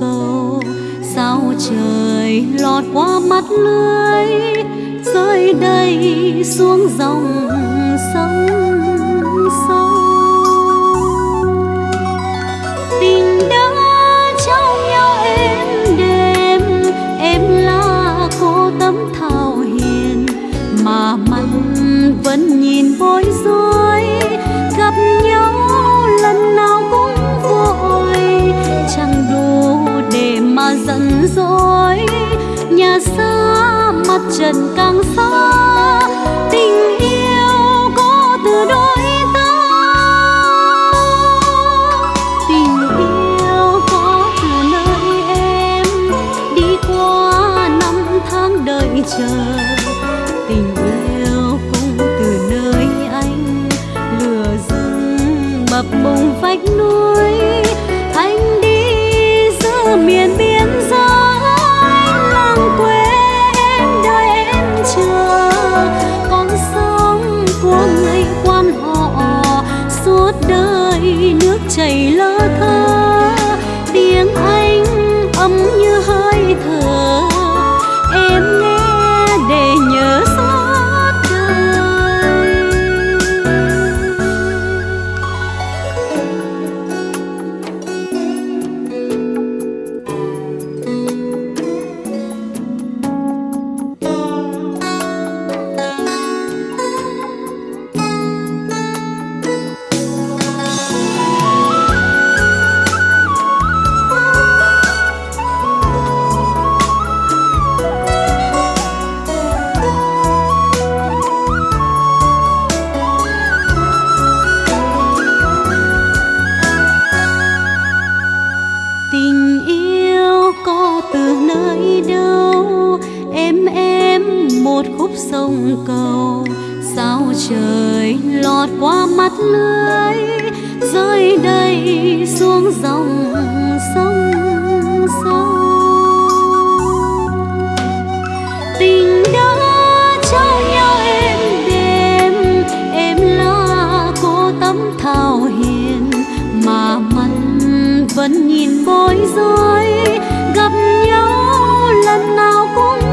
cầu, sao trời lọt qua mắt lưới, rơi đầy xuống dòng sông sâu tình đã trao nhau êm đêm em là cô tấm thảo hiền, mà mắt vẫn nhìn bối rối, gặp nhau dối. Nhà xa mặt trần ca em một khúc sông cầu. Sao trời lọt qua mắt lưới rơi đầy xuống dòng sông sâu. Tình đã trao nhau em đêm, em là cô tấm thảo hiền. Mà mắt vẫn nhìn bối rối gặp nhau lần nào cũng